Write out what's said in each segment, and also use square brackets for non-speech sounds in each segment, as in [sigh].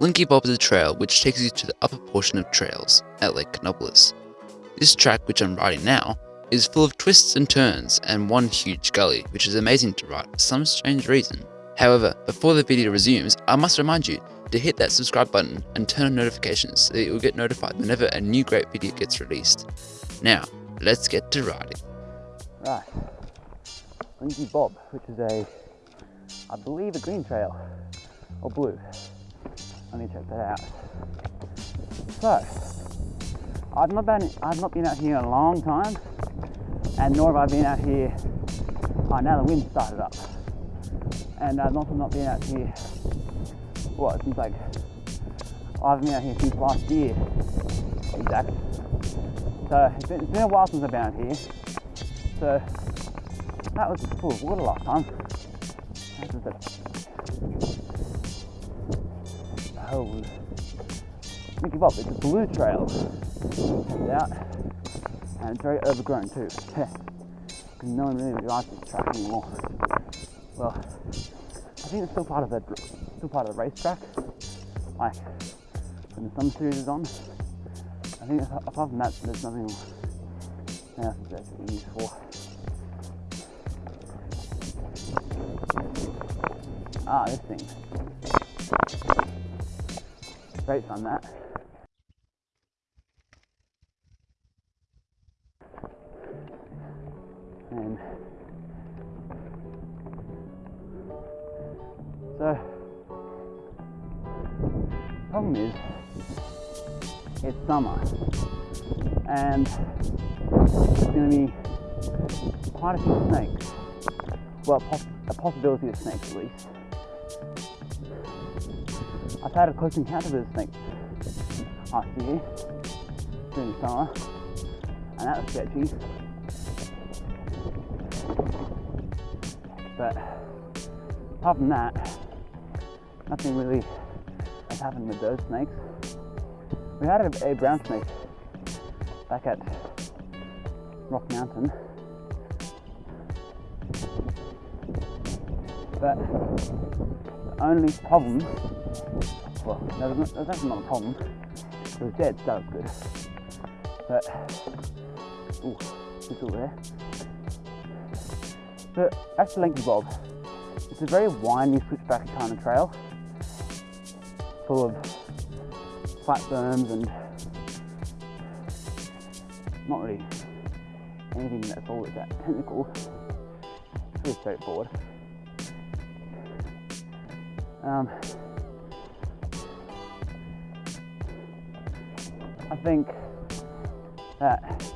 Linky Bob is a trail which takes you to the upper portion of trails at Lake Canobolas. This track, which I'm riding now, is full of twists and turns and one huge gully, which is amazing to ride for some strange reason. However, before the video resumes, I must remind you to hit that subscribe button and turn on notifications so that you'll get notified whenever a new great video gets released. Now, let's get to riding. Right, Linky Bob, which is a, I believe, a green trail or blue. I me check that out. So, I've not been I've not been out here in a long time, and nor have I been out here. Oh, now the wind started up, and uh, I've also not been out here. What since like I haven't been out here since last year, exactly. So it's been, it's been a while since I've been out here. So that was full of water last time. Was a oh, Linky It's a blue trail. Out, and it's very overgrown too. Because no one really likes this track anymore. Well, I think it's still part of the still part of the racetrack. Like when the summer series is on. I think apart from that, there's nothing else actually used for. Ah, this thing. Great on that. And so problem is it's summer. And there's going to be quite a few snakes. Well a possibility of snakes at least I've had a close encounter with a snake last year during the summer and that was sketchy but apart from that nothing really has happened with those snakes we had a, a brown snake back at Rock Mountain. But the only problem, well, there was, there was actually not a problem, it was dead, so good. But, ooh, it's all there. But that's the Linky Bob. It's a very windy switchback kind of trail, full of flat berms and not really anything that's all that technical. It's pretty straightforward. Um, I think that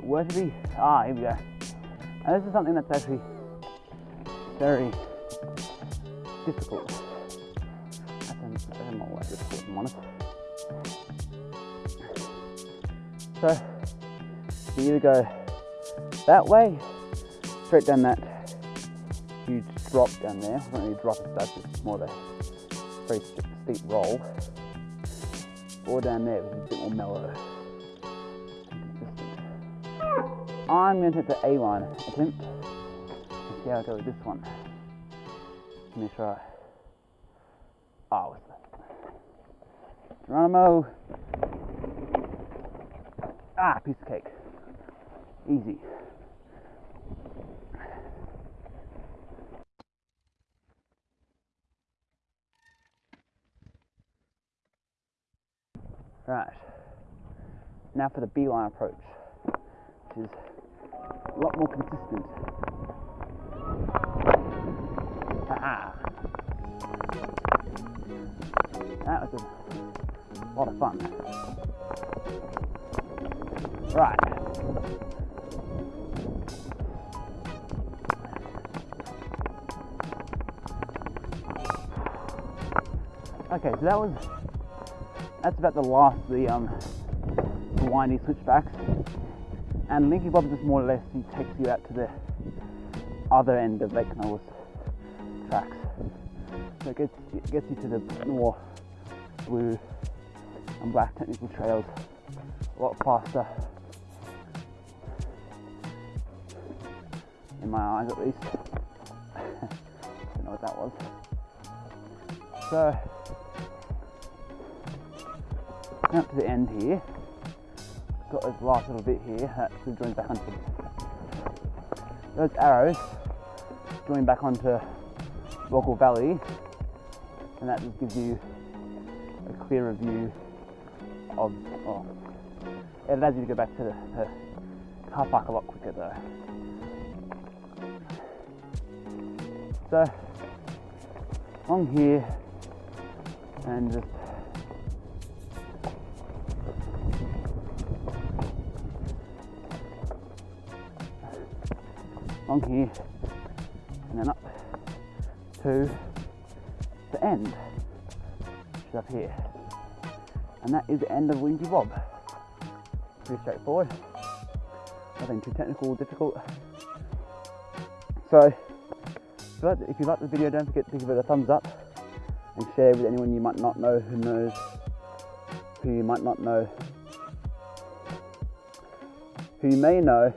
were to be ah here we go. And this is something that's actually very difficult. That's not all that difficult, if I'm honest. So you either go that way, straight down that huge drop down there. It's not really a drop as such, it's more of a very steep roll. Or down there, which is a bit more mellow I'm going to hit the A-line attempt and see how I go with this one. Let me try. Oh, what's that? Geronimo. Ah, piece of cake. Easy. Right. Now for the B-line approach, which is a lot more consistent. Ah. That was a lot of fun. Right. Okay, so that was that's about the last of the um windy switchbacks. And Linky Bob just more or less he takes you out to the other end of Lake Canobolas tracks. So it gets it gets you to the more blue and black technical trails a lot faster. In my eyes at least. [laughs] Don't know what that was. So Up to the end here. Got this last little bit here uh, that still joins back onto those arrows join back onto Rockwell Valley and that just gives you a clearer view of oh, it allows you to go back to the, the car park a lot quicker though. So along here and just along here and then up to the end, which is up here. And that is the end of Wingy Bob. Pretty straightforward. Nothing too technical or difficult. So, if you, like, if you like the video, don't forget to give it a thumbs up and share with anyone you might not know who knows, who you might not know, who you may know,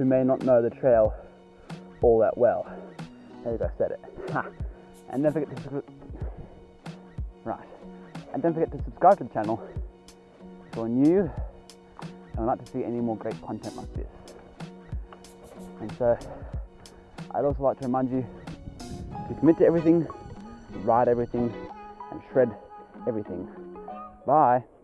who may not know the trail all that well. There you go, said it. Ha. And don't forget to right. And don't forget to subscribe to the channel if you're new and would like to see any more great content like this. And so I'd also like to remind you to commit to everything, ride everything, and shred everything. Bye.